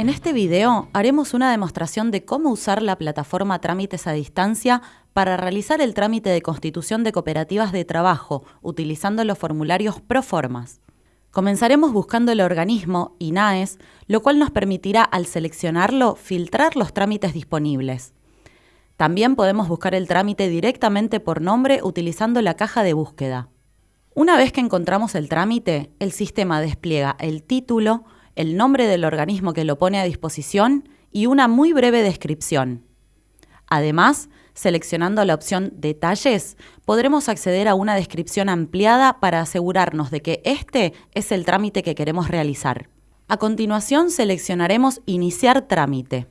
En este video haremos una demostración de cómo usar la plataforma Trámites a Distancia para realizar el trámite de constitución de cooperativas de trabajo utilizando los formularios Proformas. Comenzaremos buscando el organismo INAES, lo cual nos permitirá al seleccionarlo filtrar los trámites disponibles. También podemos buscar el trámite directamente por nombre utilizando la caja de búsqueda. Una vez que encontramos el trámite, el sistema despliega el título, el nombre del organismo que lo pone a disposición y una muy breve descripción. Además, seleccionando la opción Detalles, podremos acceder a una descripción ampliada para asegurarnos de que este es el trámite que queremos realizar. A continuación, seleccionaremos Iniciar trámite.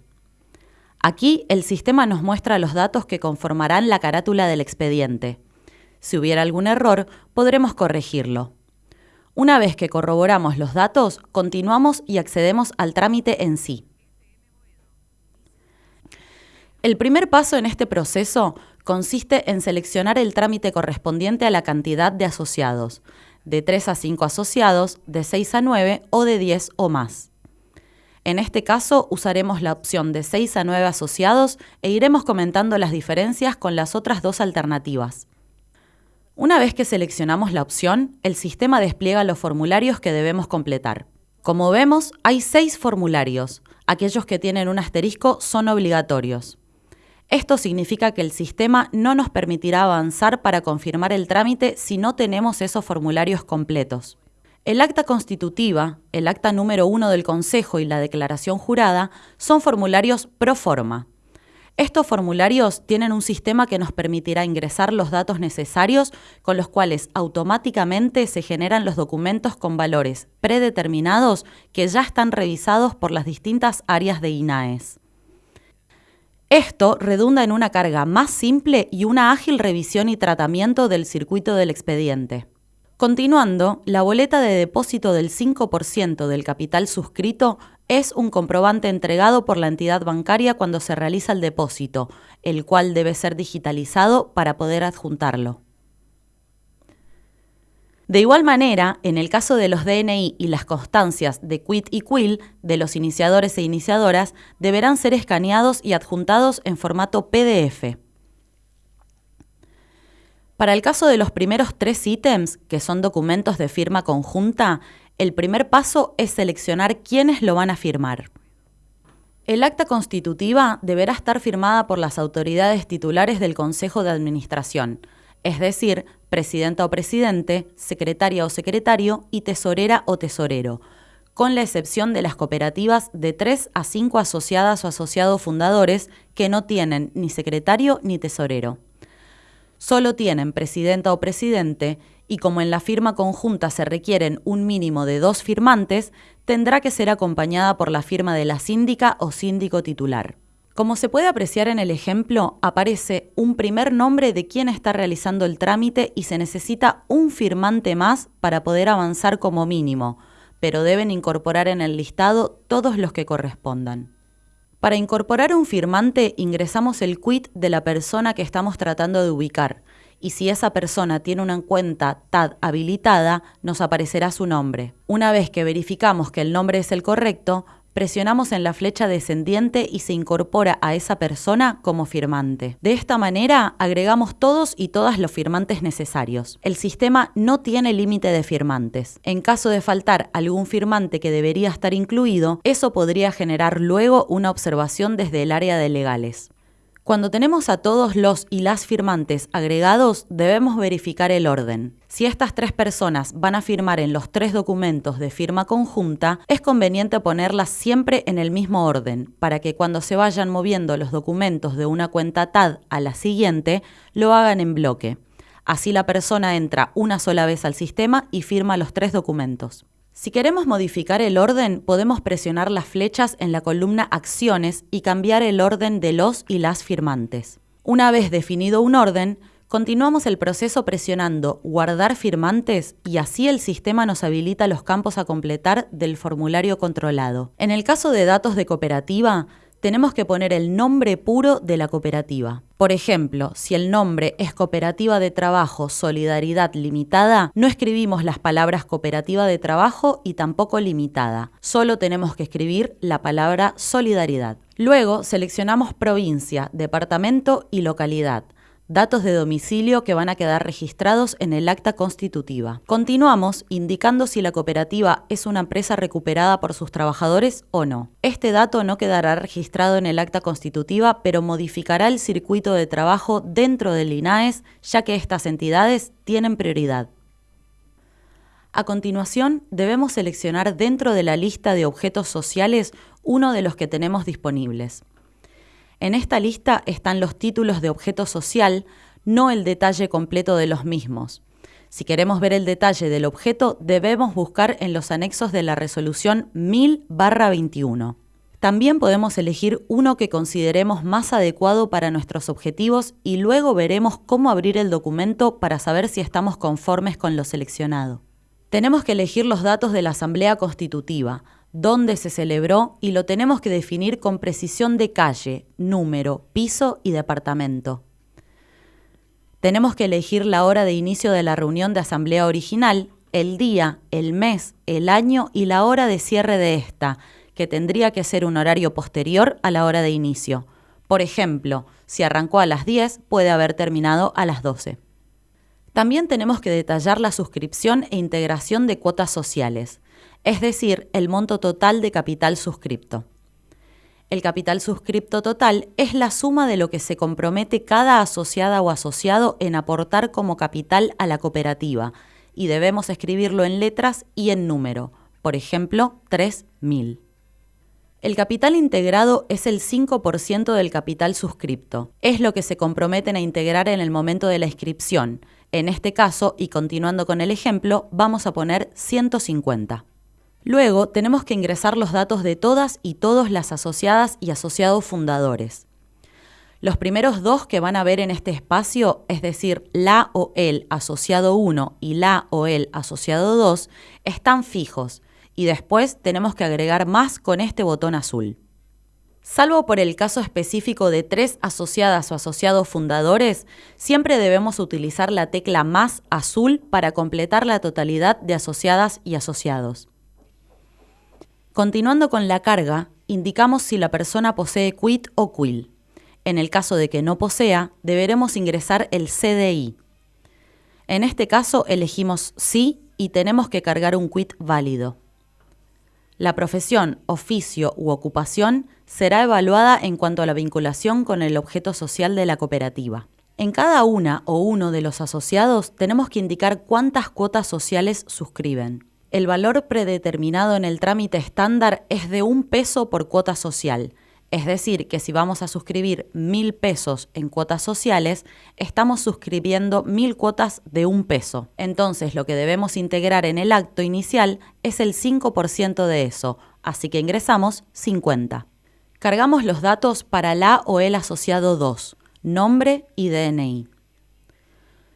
Aquí el sistema nos muestra los datos que conformarán la carátula del expediente. Si hubiera algún error, podremos corregirlo. Una vez que corroboramos los datos, continuamos y accedemos al trámite en sí. El primer paso en este proceso consiste en seleccionar el trámite correspondiente a la cantidad de asociados, de 3 a 5 asociados, de 6 a 9 o de 10 o más. En este caso usaremos la opción de 6 a 9 asociados e iremos comentando las diferencias con las otras dos alternativas. Una vez que seleccionamos la opción, el sistema despliega los formularios que debemos completar. Como vemos, hay seis formularios. Aquellos que tienen un asterisco son obligatorios. Esto significa que el sistema no nos permitirá avanzar para confirmar el trámite si no tenemos esos formularios completos. El acta constitutiva, el acta número 1 del Consejo y la declaración jurada son formularios pro forma. Estos formularios tienen un sistema que nos permitirá ingresar los datos necesarios con los cuales automáticamente se generan los documentos con valores predeterminados que ya están revisados por las distintas áreas de INAES. Esto redunda en una carga más simple y una ágil revisión y tratamiento del circuito del expediente. Continuando, la boleta de depósito del 5% del capital suscrito es un comprobante entregado por la entidad bancaria cuando se realiza el depósito, el cual debe ser digitalizado para poder adjuntarlo. De igual manera, en el caso de los DNI y las constancias de quit y quill de los iniciadores e iniciadoras, deberán ser escaneados y adjuntados en formato PDF. Para el caso de los primeros tres ítems, que son documentos de firma conjunta, el primer paso es seleccionar quiénes lo van a firmar. El acta constitutiva deberá estar firmada por las autoridades titulares del Consejo de Administración, es decir, presidenta o presidente, secretaria o secretario y tesorera o tesorero, con la excepción de las cooperativas de 3 a 5 asociadas o asociados fundadores que no tienen ni secretario ni tesorero. Solo tienen presidenta o presidente y como en la firma conjunta se requieren un mínimo de dos firmantes, tendrá que ser acompañada por la firma de la síndica o síndico titular. Como se puede apreciar en el ejemplo, aparece un primer nombre de quien está realizando el trámite y se necesita un firmante más para poder avanzar como mínimo, pero deben incorporar en el listado todos los que correspondan. Para incorporar un firmante ingresamos el quit de la persona que estamos tratando de ubicar y si esa persona tiene una cuenta TAD habilitada, nos aparecerá su nombre. Una vez que verificamos que el nombre es el correcto, presionamos en la flecha descendiente y se incorpora a esa persona como firmante. De esta manera, agregamos todos y todas los firmantes necesarios. El sistema no tiene límite de firmantes. En caso de faltar algún firmante que debería estar incluido, eso podría generar luego una observación desde el área de legales. Cuando tenemos a todos los y las firmantes agregados, debemos verificar el orden. Si estas tres personas van a firmar en los tres documentos de firma conjunta, es conveniente ponerlas siempre en el mismo orden, para que cuando se vayan moviendo los documentos de una cuenta TAD a la siguiente, lo hagan en bloque. Así la persona entra una sola vez al sistema y firma los tres documentos. Si queremos modificar el orden, podemos presionar las flechas en la columna Acciones y cambiar el orden de los y las firmantes. Una vez definido un orden, continuamos el proceso presionando Guardar firmantes y así el sistema nos habilita los campos a completar del formulario controlado. En el caso de datos de cooperativa, tenemos que poner el nombre puro de la cooperativa. Por ejemplo, si el nombre es Cooperativa de Trabajo Solidaridad Limitada, no escribimos las palabras Cooperativa de Trabajo y tampoco Limitada. Solo tenemos que escribir la palabra Solidaridad. Luego seleccionamos provincia, departamento y localidad datos de domicilio que van a quedar registrados en el acta constitutiva. Continuamos indicando si la cooperativa es una empresa recuperada por sus trabajadores o no. Este dato no quedará registrado en el acta constitutiva, pero modificará el circuito de trabajo dentro del INAES, ya que estas entidades tienen prioridad. A continuación, debemos seleccionar dentro de la lista de objetos sociales uno de los que tenemos disponibles. En esta lista están los títulos de objeto social, no el detalle completo de los mismos. Si queremos ver el detalle del objeto, debemos buscar en los anexos de la resolución 1000-21. También podemos elegir uno que consideremos más adecuado para nuestros objetivos y luego veremos cómo abrir el documento para saber si estamos conformes con lo seleccionado. Tenemos que elegir los datos de la Asamblea Constitutiva, dónde se celebró y lo tenemos que definir con precisión de calle, número, piso y departamento. Tenemos que elegir la hora de inicio de la reunión de asamblea original, el día, el mes, el año y la hora de cierre de esta, que tendría que ser un horario posterior a la hora de inicio. Por ejemplo, si arrancó a las 10, puede haber terminado a las 12. También tenemos que detallar la suscripción e integración de cuotas sociales es decir, el monto total de capital suscripto. El capital suscripto total es la suma de lo que se compromete cada asociada o asociado en aportar como capital a la cooperativa, y debemos escribirlo en letras y en número, por ejemplo, 3.000. El capital integrado es el 5% del capital suscripto. Es lo que se comprometen a integrar en el momento de la inscripción. En este caso, y continuando con el ejemplo, vamos a poner 150. Luego tenemos que ingresar los datos de todas y todos las asociadas y asociados fundadores. Los primeros dos que van a ver en este espacio, es decir, la o el asociado 1 y la o el asociado 2, están fijos y después tenemos que agregar más con este botón azul. Salvo por el caso específico de tres asociadas o asociados fundadores, siempre debemos utilizar la tecla más azul para completar la totalidad de asociadas y asociados. Continuando con la carga, indicamos si la persona posee quit o quill. En el caso de que no posea, deberemos ingresar el CDI. En este caso elegimos sí y tenemos que cargar un quit válido. La profesión, oficio u ocupación será evaluada en cuanto a la vinculación con el objeto social de la cooperativa. En cada una o uno de los asociados tenemos que indicar cuántas cuotas sociales suscriben. El valor predeterminado en el trámite estándar es de un peso por cuota social. Es decir, que si vamos a suscribir mil pesos en cuotas sociales, estamos suscribiendo mil cuotas de un peso. Entonces, lo que debemos integrar en el acto inicial es el 5% de eso, así que ingresamos 50. Cargamos los datos para la o el asociado 2, nombre y DNI.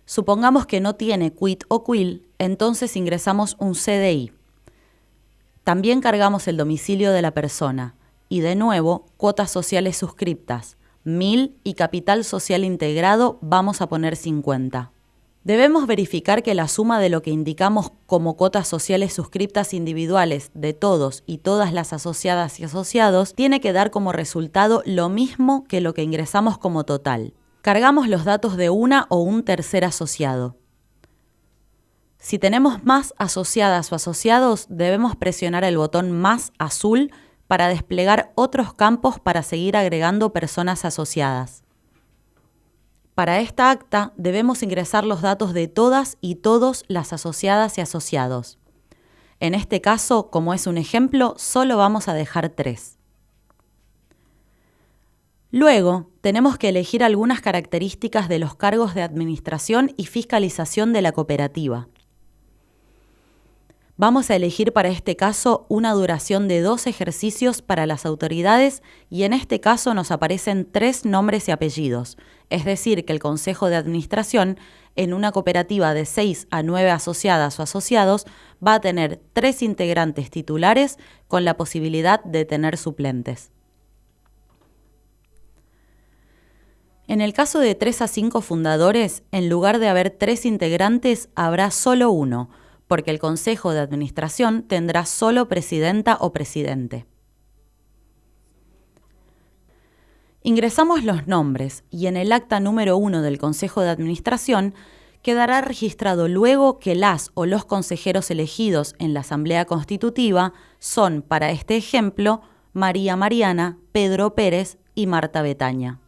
Supongamos que no tiene quit o quill, entonces ingresamos un CDI. También cargamos el domicilio de la persona y de nuevo cuotas sociales suscriptas, 1000 y capital social integrado vamos a poner 50. Debemos verificar que la suma de lo que indicamos como cuotas sociales suscriptas individuales de todos y todas las asociadas y asociados tiene que dar como resultado lo mismo que lo que ingresamos como total cargamos los datos de una o un tercer asociado. Si tenemos más asociadas o asociados, debemos presionar el botón más azul para desplegar otros campos para seguir agregando personas asociadas. Para esta acta debemos ingresar los datos de todas y todos las asociadas y asociados. En este caso, como es un ejemplo, solo vamos a dejar tres. Luego, tenemos que elegir algunas características de los cargos de administración y fiscalización de la cooperativa. Vamos a elegir para este caso una duración de dos ejercicios para las autoridades y en este caso nos aparecen tres nombres y apellidos, es decir, que el Consejo de Administración en una cooperativa de seis a nueve asociadas o asociados va a tener tres integrantes titulares con la posibilidad de tener suplentes. En el caso de 3 a 5 fundadores, en lugar de haber tres integrantes, habrá solo uno, porque el Consejo de Administración tendrá solo presidenta o presidente. Ingresamos los nombres y en el acta número 1 del Consejo de Administración quedará registrado luego que las o los consejeros elegidos en la Asamblea Constitutiva son, para este ejemplo, María Mariana, Pedro Pérez y Marta Betaña.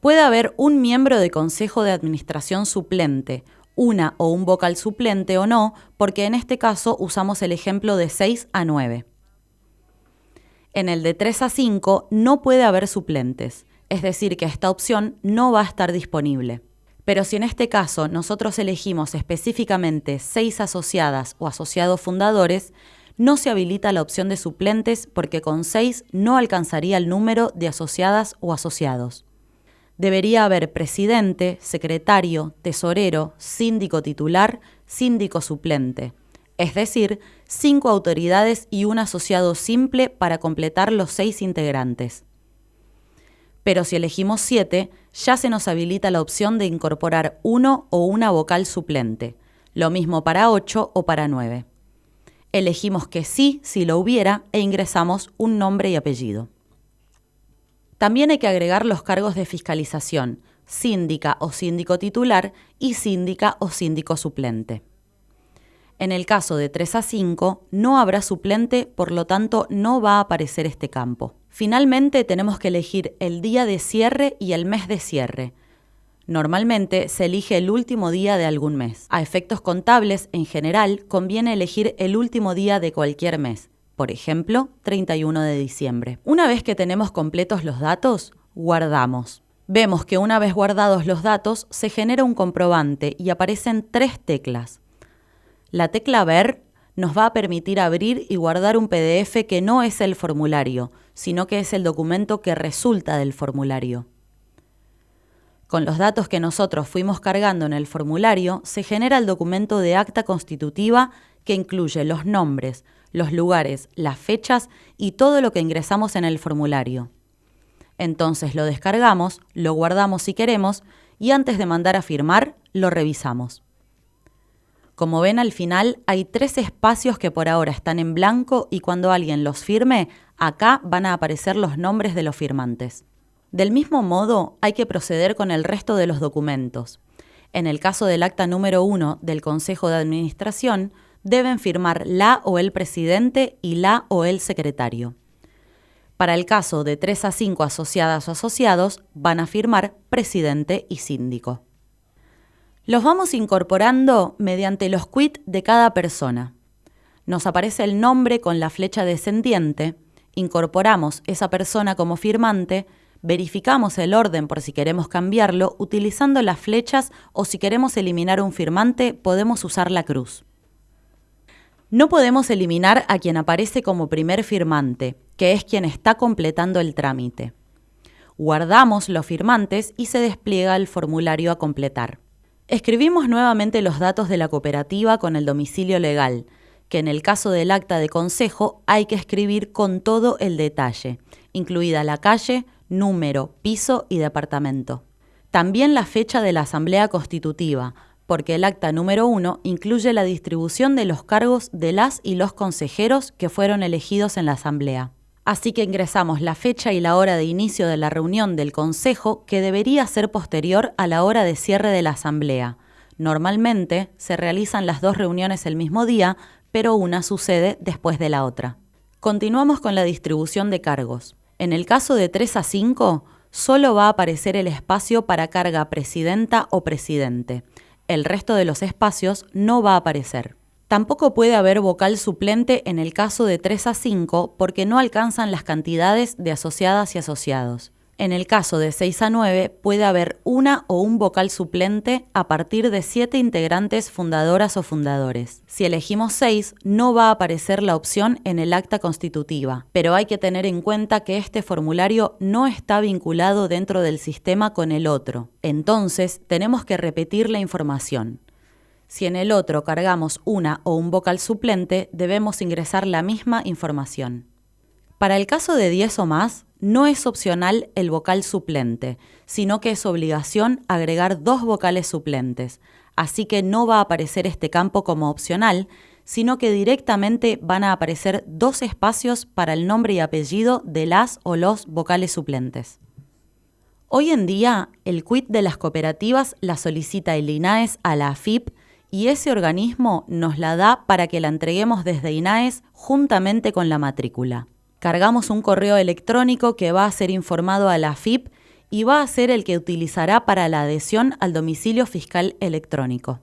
Puede haber un miembro de Consejo de Administración suplente, una o un vocal suplente o no, porque en este caso usamos el ejemplo de 6 a 9. En el de 3 a 5 no puede haber suplentes, es decir, que esta opción no va a estar disponible. Pero si en este caso nosotros elegimos específicamente 6 asociadas o asociados fundadores, no se habilita la opción de suplentes porque con 6 no alcanzaría el número de asociadas o asociados debería haber presidente, secretario, tesorero, síndico titular, síndico suplente, es decir, cinco autoridades y un asociado simple para completar los seis integrantes. Pero si elegimos siete, ya se nos habilita la opción de incorporar uno o una vocal suplente, lo mismo para ocho o para nueve. Elegimos que sí si lo hubiera e ingresamos un nombre y apellido. También hay que agregar los cargos de fiscalización, síndica o síndico titular y síndica o síndico suplente. En el caso de 3 a 5, no habrá suplente, por lo tanto no va a aparecer este campo. Finalmente tenemos que elegir el día de cierre y el mes de cierre. Normalmente se elige el último día de algún mes. A efectos contables, en general, conviene elegir el último día de cualquier mes, por ejemplo, 31 de diciembre. Una vez que tenemos completos los datos, guardamos. Vemos que una vez guardados los datos, se genera un comprobante y aparecen tres teclas. La tecla Ver nos va a permitir abrir y guardar un PDF que no es el formulario, sino que es el documento que resulta del formulario. Con los datos que nosotros fuimos cargando en el formulario, se genera el documento de acta constitutiva que incluye los nombres, los lugares, las fechas y todo lo que ingresamos en el formulario. Entonces lo descargamos, lo guardamos si queremos y antes de mandar a firmar, lo revisamos. Como ven al final hay tres espacios que por ahora están en blanco y cuando alguien los firme, acá van a aparecer los nombres de los firmantes. Del mismo modo, hay que proceder con el resto de los documentos. En el caso del acta número 1 del Consejo de Administración, deben firmar la o el presidente y la o el secretario. Para el caso de 3 a 5 asociadas o asociados, van a firmar presidente y síndico. Los vamos incorporando mediante los quit de cada persona. Nos aparece el nombre con la flecha descendiente, incorporamos esa persona como firmante, verificamos el orden por si queremos cambiarlo utilizando las flechas o si queremos eliminar un firmante podemos usar la cruz. No podemos eliminar a quien aparece como primer firmante, que es quien está completando el trámite. Guardamos los firmantes y se despliega el formulario a completar. Escribimos nuevamente los datos de la cooperativa con el domicilio legal, que en el caso del acta de consejo hay que escribir con todo el detalle, incluida la calle, número, piso y departamento. También la fecha de la asamblea constitutiva, porque el acta número uno incluye la distribución de los cargos de las y los consejeros que fueron elegidos en la Asamblea. Así que ingresamos la fecha y la hora de inicio de la reunión del Consejo que debería ser posterior a la hora de cierre de la Asamblea. Normalmente se realizan las dos reuniones el mismo día, pero una sucede después de la otra. Continuamos con la distribución de cargos. En el caso de 3 a 5, solo va a aparecer el espacio para carga presidenta o presidente el resto de los espacios no va a aparecer. Tampoco puede haber vocal suplente en el caso de 3 a 5 porque no alcanzan las cantidades de asociadas y asociados. En el caso de 6 a 9 puede haber una o un vocal suplente a partir de 7 integrantes fundadoras o fundadores. Si elegimos 6, no va a aparecer la opción en el acta constitutiva, pero hay que tener en cuenta que este formulario no está vinculado dentro del sistema con el otro. Entonces, tenemos que repetir la información. Si en el otro cargamos una o un vocal suplente, debemos ingresar la misma información. Para el caso de 10 o más, no es opcional el vocal suplente, sino que es obligación agregar dos vocales suplentes, así que no va a aparecer este campo como opcional, sino que directamente van a aparecer dos espacios para el nombre y apellido de las o los vocales suplentes. Hoy en día, el quit de las cooperativas la solicita el INAES a la AFIP y ese organismo nos la da para que la entreguemos desde INAES juntamente con la matrícula. Cargamos un correo electrónico que va a ser informado a la AFIP y va a ser el que utilizará para la adhesión al domicilio fiscal electrónico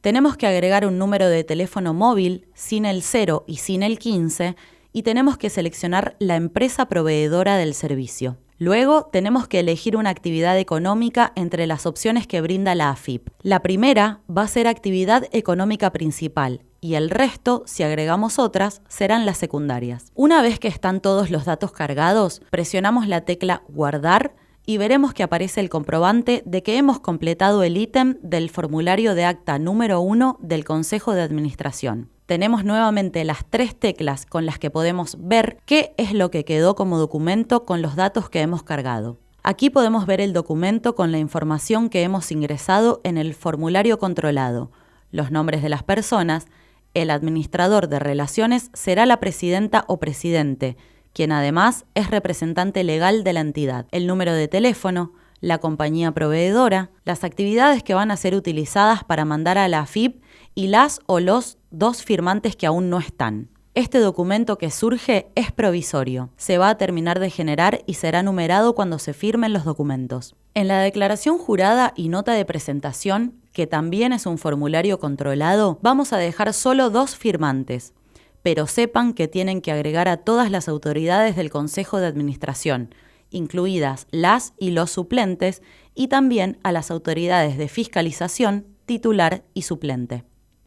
tenemos que agregar un número de teléfono móvil sin el 0 y sin el 15 y tenemos que seleccionar la empresa proveedora del servicio. Luego tenemos que elegir una actividad económica entre las opciones que brinda la AFIP. La primera va a ser actividad económica principal y el resto, si agregamos otras, serán las secundarias. Una vez que están todos los datos cargados, presionamos la tecla Guardar y veremos que aparece el comprobante de que hemos completado el ítem del formulario de acta número 1 del Consejo de Administración. Tenemos nuevamente las tres teclas con las que podemos ver qué es lo que quedó como documento con los datos que hemos cargado. Aquí podemos ver el documento con la información que hemos ingresado en el formulario controlado, los nombres de las personas, el administrador de relaciones será la presidenta o presidente, quien además es representante legal de la entidad, el número de teléfono, la compañía proveedora, las actividades que van a ser utilizadas para mandar a la AFIP y las o los dos firmantes que aún no están. Este documento que surge es provisorio, se va a terminar de generar y será numerado cuando se firmen los documentos. En la declaración jurada y nota de presentación, que también es un formulario controlado, vamos a dejar solo dos firmantes, pero sepan que tienen que agregar a todas las autoridades del Consejo de Administración, incluidas las y los suplentes, y también a las autoridades de fiscalización, titular y suplente.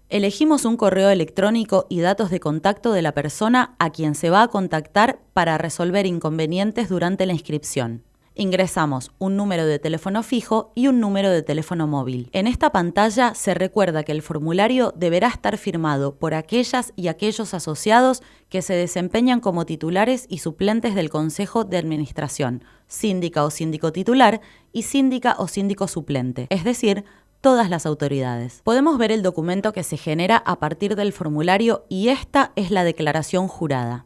Elegimos un correo electrónico y datos de contacto de la persona a quien se va a contactar para resolver inconvenientes durante la inscripción ingresamos un número de teléfono fijo y un número de teléfono móvil. En esta pantalla se recuerda que el formulario deberá estar firmado por aquellas y aquellos asociados que se desempeñan como titulares y suplentes del Consejo de Administración, síndica o síndico titular y síndica o síndico suplente, es decir, todas las autoridades. Podemos ver el documento que se genera a partir del formulario y esta es la declaración jurada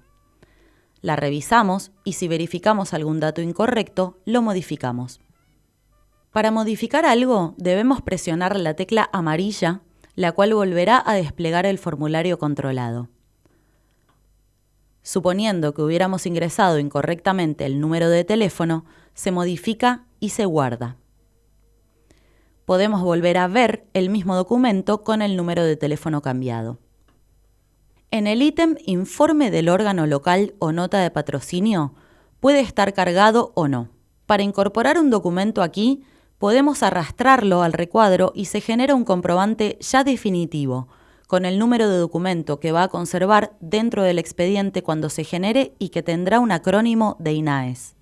la revisamos y si verificamos algún dato incorrecto, lo modificamos. Para modificar algo, debemos presionar la tecla amarilla, la cual volverá a desplegar el formulario controlado. Suponiendo que hubiéramos ingresado incorrectamente el número de teléfono, se modifica y se guarda. Podemos volver a ver el mismo documento con el número de teléfono cambiado. En el ítem Informe del órgano local o nota de patrocinio puede estar cargado o no. Para incorporar un documento aquí, podemos arrastrarlo al recuadro y se genera un comprobante ya definitivo, con el número de documento que va a conservar dentro del expediente cuando se genere y que tendrá un acrónimo de INAES.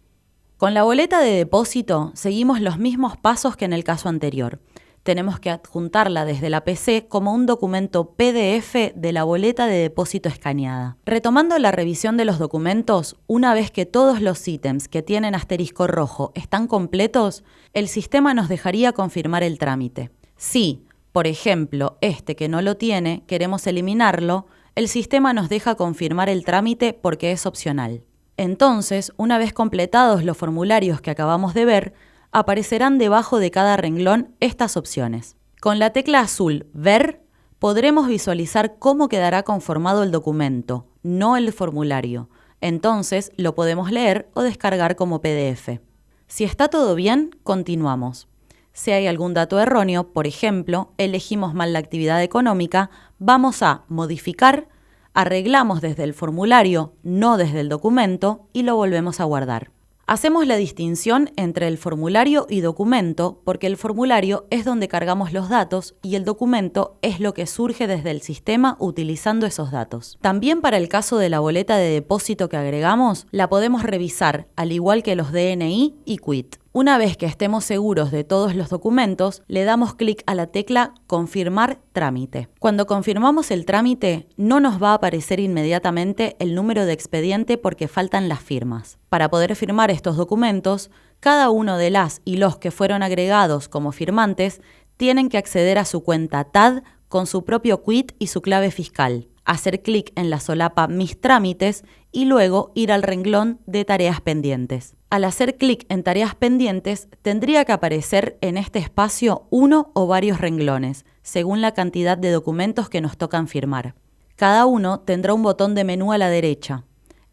Con la boleta de depósito seguimos los mismos pasos que en el caso anterior tenemos que adjuntarla desde la PC como un documento PDF de la boleta de depósito escaneada. Retomando la revisión de los documentos, una vez que todos los ítems que tienen asterisco rojo están completos, el sistema nos dejaría confirmar el trámite. Si, por ejemplo, este que no lo tiene, queremos eliminarlo, el sistema nos deja confirmar el trámite porque es opcional. Entonces, una vez completados los formularios que acabamos de ver, aparecerán debajo de cada renglón estas opciones. Con la tecla azul Ver podremos visualizar cómo quedará conformado el documento, no el formulario. Entonces lo podemos leer o descargar como PDF. Si está todo bien, continuamos. Si hay algún dato erróneo, por ejemplo, elegimos mal la actividad económica, vamos a modificar, arreglamos desde el formulario, no desde el documento, y lo volvemos a guardar. Hacemos la distinción entre el formulario y documento porque el formulario es donde cargamos los datos y el documento es lo que surge desde el sistema utilizando esos datos. También para el caso de la boleta de depósito que agregamos, la podemos revisar al igual que los DNI y QUIT. Una vez que estemos seguros de todos los documentos, le damos clic a la tecla Confirmar trámite. Cuando confirmamos el trámite, no nos va a aparecer inmediatamente el número de expediente porque faltan las firmas. Para poder firmar estos documentos, cada uno de las y los que fueron agregados como firmantes tienen que acceder a su cuenta TAD con su propio quit y su clave fiscal, hacer clic en la solapa Mis trámites y luego ir al renglón de tareas pendientes. Al hacer clic en tareas pendientes, tendría que aparecer en este espacio uno o varios renglones, según la cantidad de documentos que nos tocan firmar. Cada uno tendrá un botón de menú a la derecha,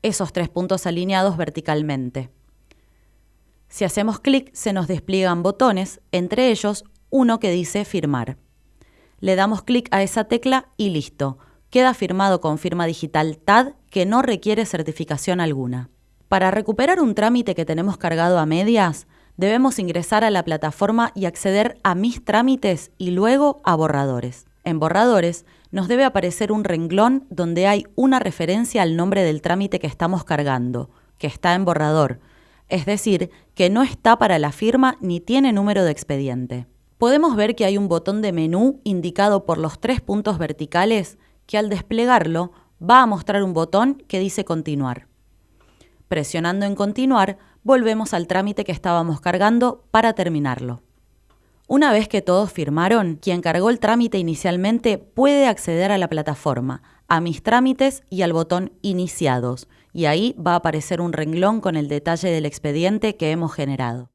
esos tres puntos alineados verticalmente. Si hacemos clic, se nos despliegan botones, entre ellos uno que dice Firmar. Le damos clic a esa tecla y listo. Queda firmado con firma digital TAD que no requiere certificación alguna. Para recuperar un trámite que tenemos cargado a medias, debemos ingresar a la plataforma y acceder a Mis trámites y luego a Borradores. En Borradores nos debe aparecer un renglón donde hay una referencia al nombre del trámite que estamos cargando, que está en borrador, es decir, que no está para la firma ni tiene número de expediente. Podemos ver que hay un botón de menú indicado por los tres puntos verticales que al desplegarlo va a mostrar un botón que dice Continuar. Presionando en continuar, volvemos al trámite que estábamos cargando para terminarlo. Una vez que todos firmaron, quien cargó el trámite inicialmente puede acceder a la plataforma, a mis trámites y al botón Iniciados, y ahí va a aparecer un renglón con el detalle del expediente que hemos generado.